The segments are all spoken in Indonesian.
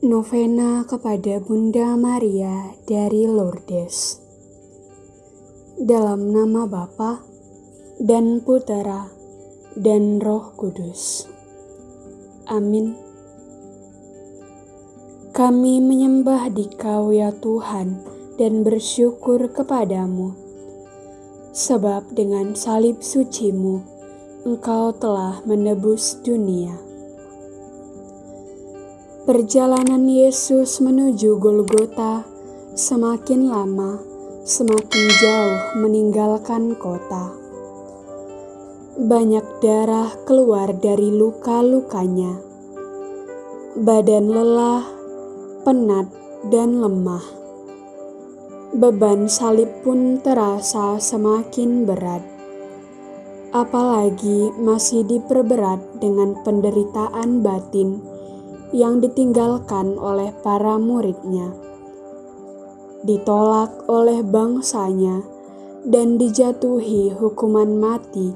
Novena kepada Bunda Maria dari Lourdes. Dalam nama Bapa dan Putera dan Roh Kudus. Amin. Kami menyembah Dikau ya Tuhan dan bersyukur kepadamu, sebab dengan salib sucimu Engkau telah menebus dunia. Perjalanan Yesus menuju Golgota semakin lama, semakin jauh meninggalkan kota. Banyak darah keluar dari luka-lukanya. Badan lelah, penat, dan lemah. Beban salib pun terasa semakin berat. Apalagi masih diperberat dengan penderitaan batin yang ditinggalkan oleh para muridnya, ditolak oleh bangsanya, dan dijatuhi hukuman mati,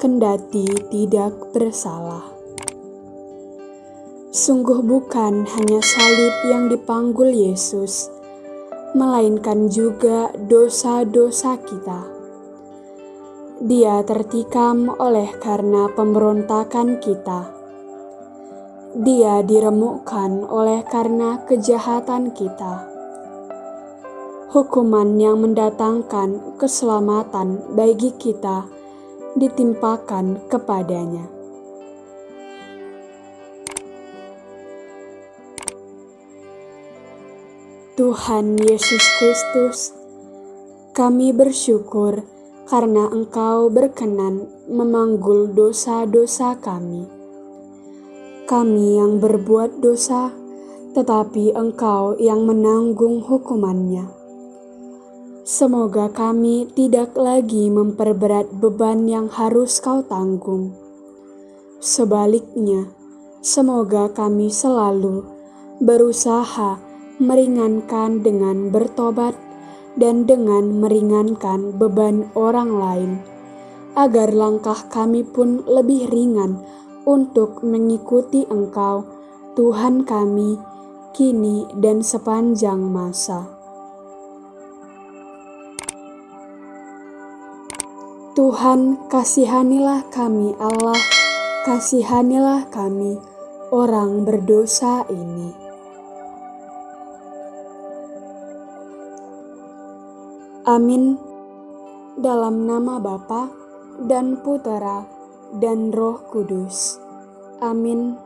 kendati tidak bersalah. Sungguh bukan hanya salib yang dipanggul Yesus, melainkan juga dosa-dosa kita. Dia tertikam oleh karena pemberontakan kita dia diremukkan oleh karena kejahatan kita. Hukuman yang mendatangkan keselamatan bagi kita ditimpakan kepadanya. Tuhan Yesus Kristus, kami bersyukur karena Engkau berkenan memanggul dosa-dosa kami kami yang berbuat dosa, tetapi Engkau yang menanggung hukumannya. Semoga kami tidak lagi memperberat beban yang harus Kau tanggung. Sebaliknya, semoga kami selalu berusaha meringankan dengan bertobat dan dengan meringankan beban orang lain, agar langkah kami pun lebih ringan untuk mengikuti Engkau, Tuhan kami, kini dan sepanjang masa. Tuhan, kasihanilah kami, Allah, kasihanilah kami, orang berdosa ini. Amin. Dalam nama Bapa dan Putera dan Roh Kudus. Amin.